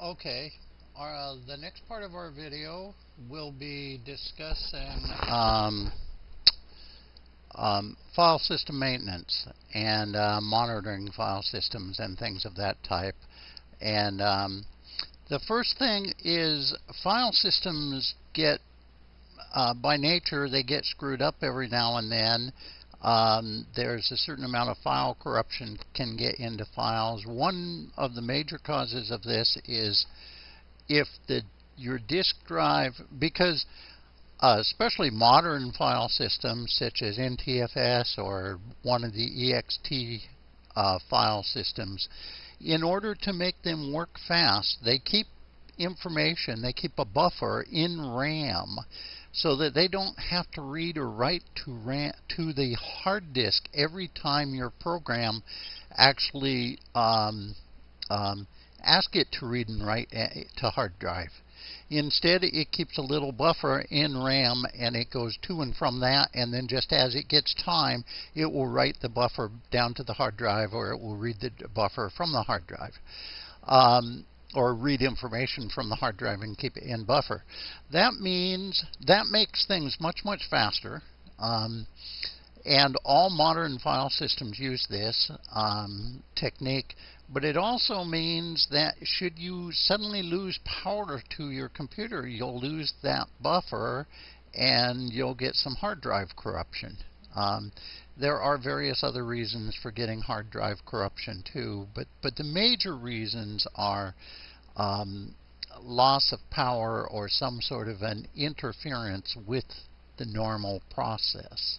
Okay, our, uh, the next part of our video will be discussing um, um, file system maintenance and uh, monitoring file systems and things of that type. And um, the first thing is file systems get, uh, by nature, they get screwed up every now and then. Um, there's a certain amount of file corruption can get into files. One of the major causes of this is if the your disk drive, because uh, especially modern file systems such as NTFS or one of the EXT uh, file systems, in order to make them work fast, they keep information, they keep a buffer in RAM so that they don't have to read or write to, RAM, to the hard disk every time your program actually um, um, ask it to read and write eh, to hard drive. Instead, it keeps a little buffer in RAM and it goes to and from that. And then just as it gets time, it will write the buffer down to the hard drive or it will read the buffer from the hard drive. Um, or read information from the hard drive and keep it in buffer. That means that makes things much, much faster. Um, and all modern file systems use this um, technique, but it also means that should you suddenly lose power to your computer, you'll lose that buffer and you'll get some hard drive corruption. Um, there are various other reasons for getting hard drive corruption too, but, but the major reasons are um, loss of power or some sort of an interference with the normal process.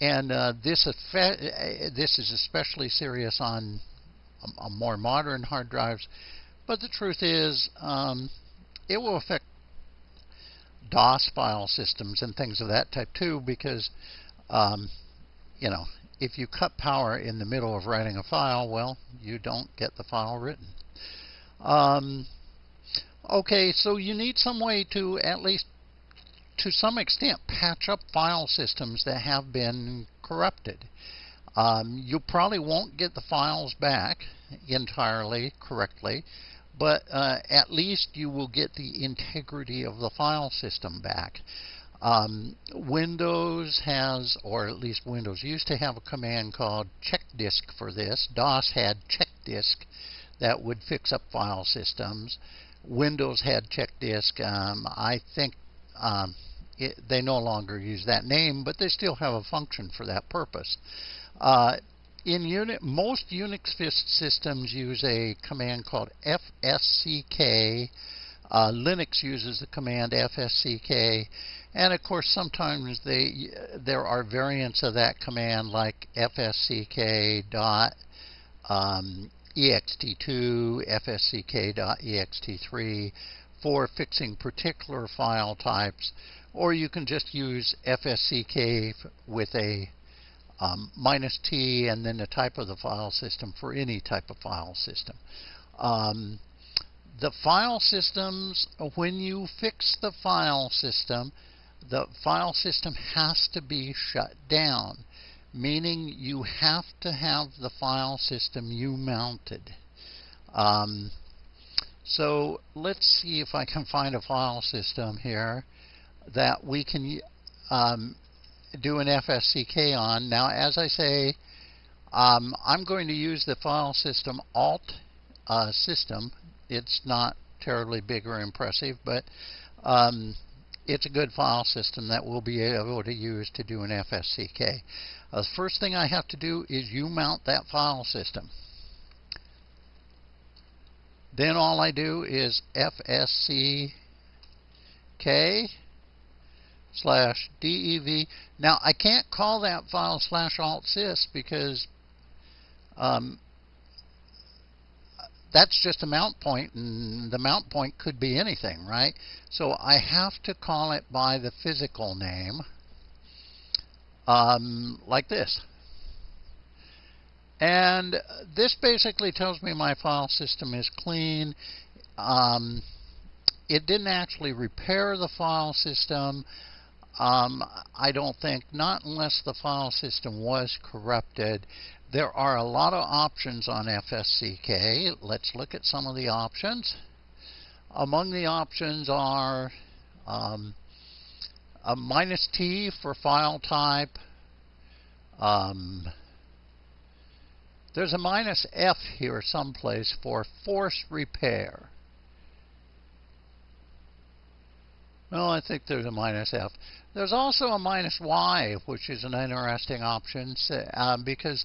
And uh, this, this is especially serious on more modern hard drives, but the truth is um, it will affect DOS file systems and things of that type too because um, you know, if you cut power in the middle of writing a file, well, you don't get the file written. Um, okay, so you need some way to at least to some extent patch up file systems that have been corrupted. Um, you probably won't get the files back entirely correctly, but uh, at least you will get the integrity of the file system back. Um, Windows has, or at least Windows used to have a command called check disk for this. DOS had check disk that would fix up file systems. Windows had check disk. Um, I think um, it, they no longer use that name, but they still have a function for that purpose. Uh, in unit, most Unix systems use a command called fsck. Uh, Linux uses the command fsck, and of course, sometimes they there are variants of that command like fsck dot um, ext2, fsck.ext3 for fixing particular file types, or you can just use fsck with a um, minus t and then the type of the file system for any type of file system. Um, the file systems, when you fix the file system, the file system has to be shut down, meaning you have to have the file system you mounted. Um, so let's see if I can find a file system here that we can um, do an FSCK on. Now, as I say, um, I'm going to use the file system alt uh, system. It's not terribly big or impressive, but um, it's a good file system that we'll be able to use to do an FSCK. Uh, the first thing I have to do is you mount that file system. Then all I do is FSCK slash DEV. Now I can't call that file slash alt sys because um, that's just a mount point, and the mount point could be anything, right? So I have to call it by the physical name, um, like this. And this basically tells me my file system is clean. Um, it didn't actually repair the file system. Um, I don't think, not unless the file system was corrupted. There are a lot of options on FSCK. Let's look at some of the options. Among the options are um, a minus T for file type. Um, there's a minus F here someplace for force repair. No, I think there's a minus F. There's also a minus Y, which is an interesting option uh, because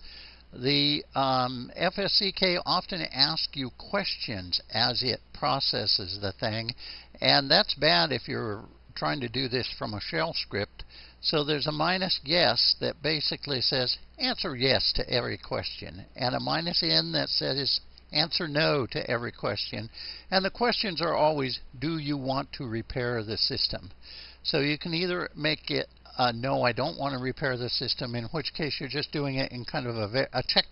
the um, FSCK often asks you questions as it processes the thing, and that's bad if you're trying to do this from a shell script. So there's a minus yes that basically says answer yes to every question, and a minus n that says answer no to every question. And the questions are always, do you want to repair the system? So you can either make it uh, no, I don't want to repair the system, in which case you're just doing it in kind of a, a check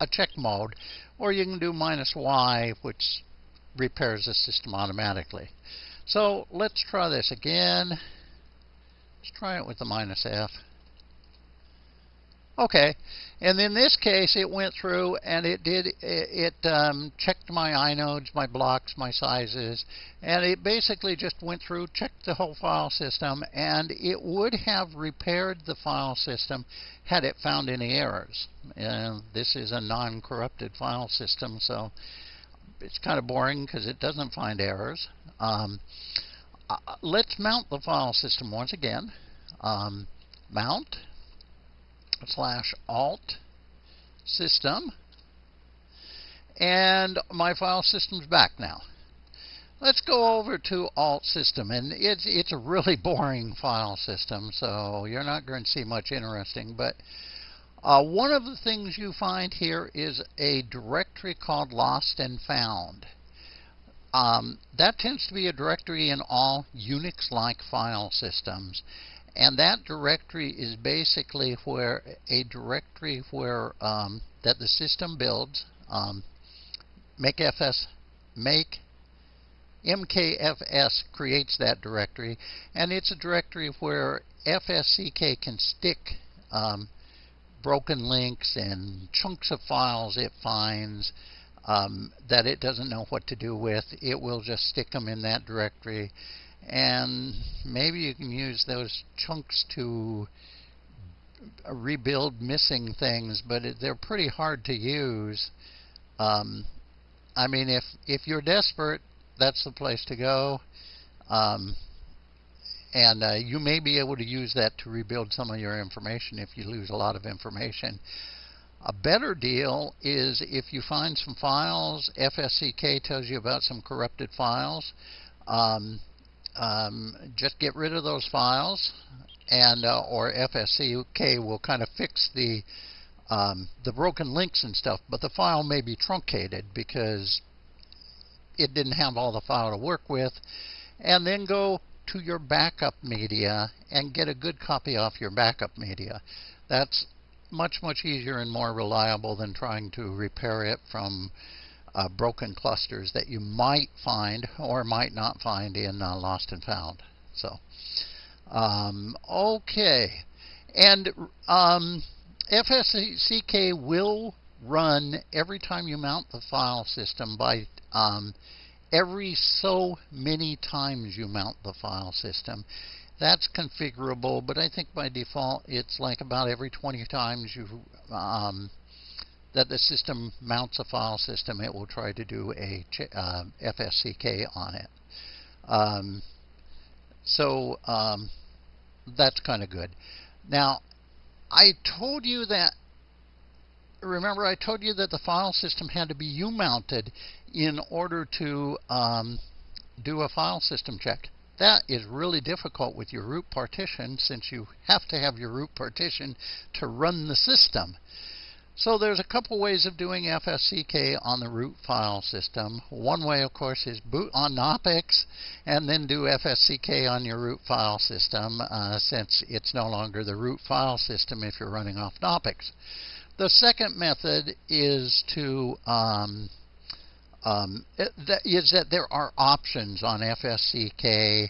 a check mode, or you can do minus y, which repairs the system automatically. So let's try this again. Let's try it with the minus f. Okay, and in this case, it went through and it did it, it um, checked my inodes, my blocks, my sizes, and it basically just went through, checked the whole file system, and it would have repaired the file system had it found any errors. And this is a non-corrupted file system, so it's kind of boring because it doesn't find errors. Um, uh, let's mount the file system once again. Um, mount slash alt system. And my file system's back now. Let's go over to alt system. And it's, it's a really boring file system, so you're not going to see much interesting. But uh, one of the things you find here is a directory called lost and found. Um, that tends to be a directory in all Unix-like file systems. And that directory is basically where a directory where um, that the system builds. Um, make FS make MKFS creates that directory, and it's a directory where FSCK can stick um, broken links and chunks of files it finds um, that it doesn't know what to do with. It will just stick them in that directory and maybe you can use those chunks to rebuild missing things, but they're pretty hard to use. Um, I mean, if if you're desperate, that's the place to go. Um, and uh, you may be able to use that to rebuild some of your information if you lose a lot of information. A better deal is if you find some files, FSCK tells you about some corrupted files. Um, um, just get rid of those files and uh, or FSCK will kind of fix the um, the broken links and stuff, but the file may be truncated because it didn't have all the file to work with. And then go to your backup media and get a good copy off your backup media. That's much, much easier and more reliable than trying to repair it from uh, broken clusters that you might find or might not find in uh, Lost and Found. So, um, okay. And um, FSCK will run every time you mount the file system by um, every so many times you mount the file system. That's configurable, but I think by default it's like about every 20 times you um, that the system mounts a file system, it will try to do a uh, FSCK on it. Um, so um, that's kind of good. Now, I told you that, remember I told you that the file system had to be U-mounted in order to um, do a file system check. That is really difficult with your root partition since you have to have your root partition to run the system. So there's a couple ways of doing FSCK on the root file system. One way, of course, is boot on Knoppix and then do FSCK on your root file system uh, since it's no longer the root file system if you're running off Knoppix. The second method is to um, um, that is that there are options on FSCK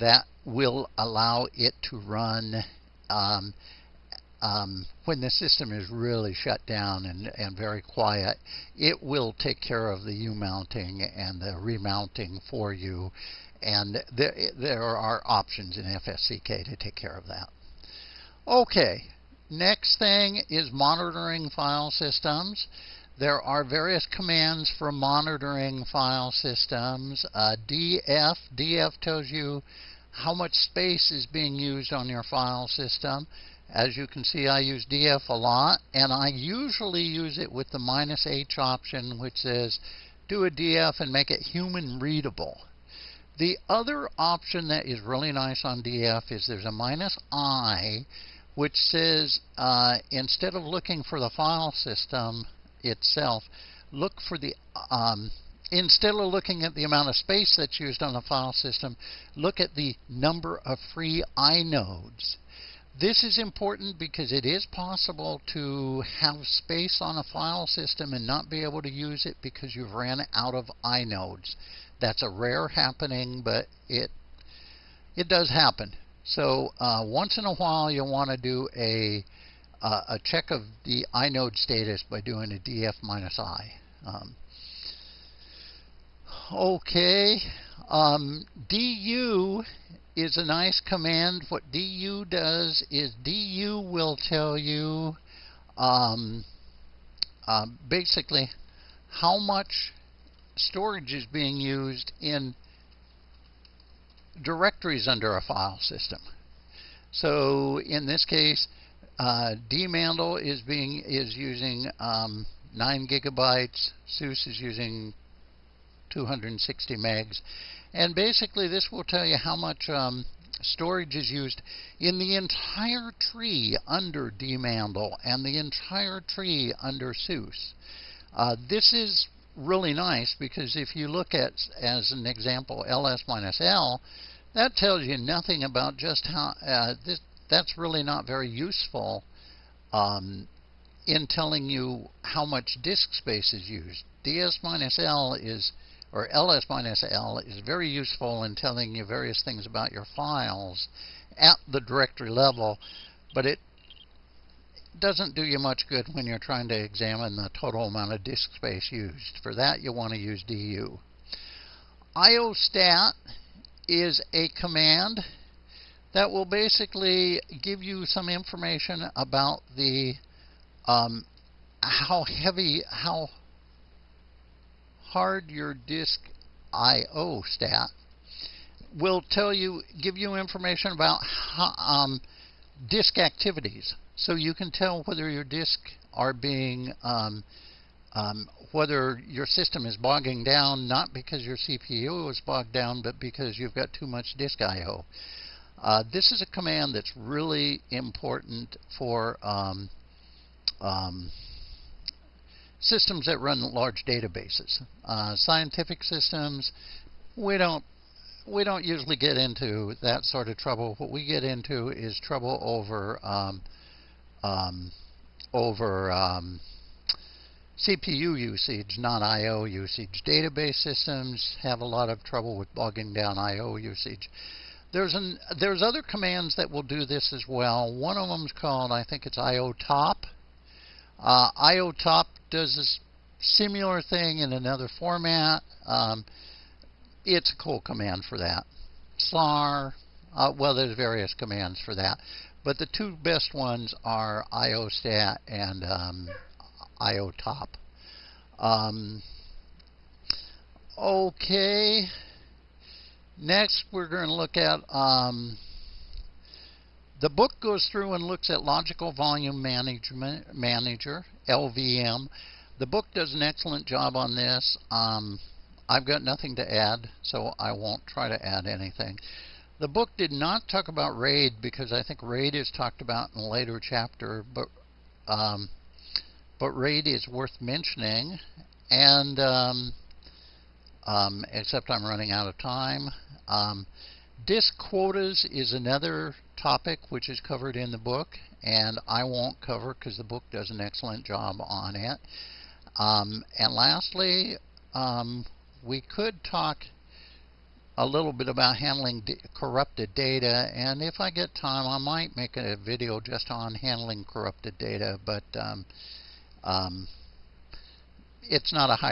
that will allow it to run um, um, when the system is really shut down and, and very quiet, it will take care of the U-mounting and the remounting for you. And there, there are options in FSCK to take care of that. Okay, next thing is monitoring file systems. There are various commands for monitoring file systems. Uh, DF, DF tells you how much space is being used on your file system. As you can see, I use DF a lot, and I usually use it with the minus H option, which says do a DF and make it human readable. The other option that is really nice on DF is there's a minus I, which says uh, instead of looking for the file system itself, look for the um, instead of looking at the amount of space that's used on the file system, look at the number of free inodes. This is important because it is possible to have space on a file system and not be able to use it because you've ran out of inodes. That's a rare happening, but it it does happen. So uh, once in a while you'll want to do a uh, a check of the inode status by doing a df minus i. Um, okay, um, du is a nice command. What du does is du will tell you um, uh, basically how much storage is being used in directories under a file system. So in this case, uh, dmandl is being is using um, 9 gigabytes. SUSE is using 260 megs, and basically, this will tell you how much um, storage is used in the entire tree under dmandl and the entire tree under SUSE. Uh, this is really nice because if you look at, as an example, ls minus l, that tells you nothing about just how, uh, this, that's really not very useful um, in telling you how much disk space is used. ds minus l is or ls minus l is very useful in telling you various things about your files at the directory level, but it doesn't do you much good when you're trying to examine the total amount of disk space used. For that, you want to use du. iostat is a command that will basically give you some information about the um, how heavy, how hard your disk I/O stat will tell you, give you information about um, disk activities, so you can tell whether your disk are being um, um, whether your system is bogging down not because your CPU is bogged down, but because you've got too much disk I/O. Uh, this is a command that's really important for um, um, systems that run large databases. Uh, scientific systems, we don't we don't usually get into that sort of trouble. What we get into is trouble over um, um, over um, CPU usage, not I/O usage. Database systems have a lot of trouble with bogging down I/O usage. There's an there's other commands that will do this as well. One of them is called I think it's IO top. Uh, does this similar thing in another format. Um, it's a cool command for that. SLAR, uh, well, there's various commands for that. But the two best ones are IOSTAT and um, IOTOP. Um, okay. Next, we're going to look at um, the book goes through and looks at Logical Volume Management Manager, LVM. The book does an excellent job on this. Um, I've got nothing to add, so I won't try to add anything. The book did not talk about RAID because I think RAID is talked about in a later chapter, but um, but RAID is worth mentioning. And um, um, except I'm running out of time. Disk quotas is another topic which is covered in the book, and I won't cover because the book does an excellent job on it. Um, and lastly, um, we could talk a little bit about handling corrupted data, and if I get time, I might make a video just on handling corrupted data, but um, um, it's not a high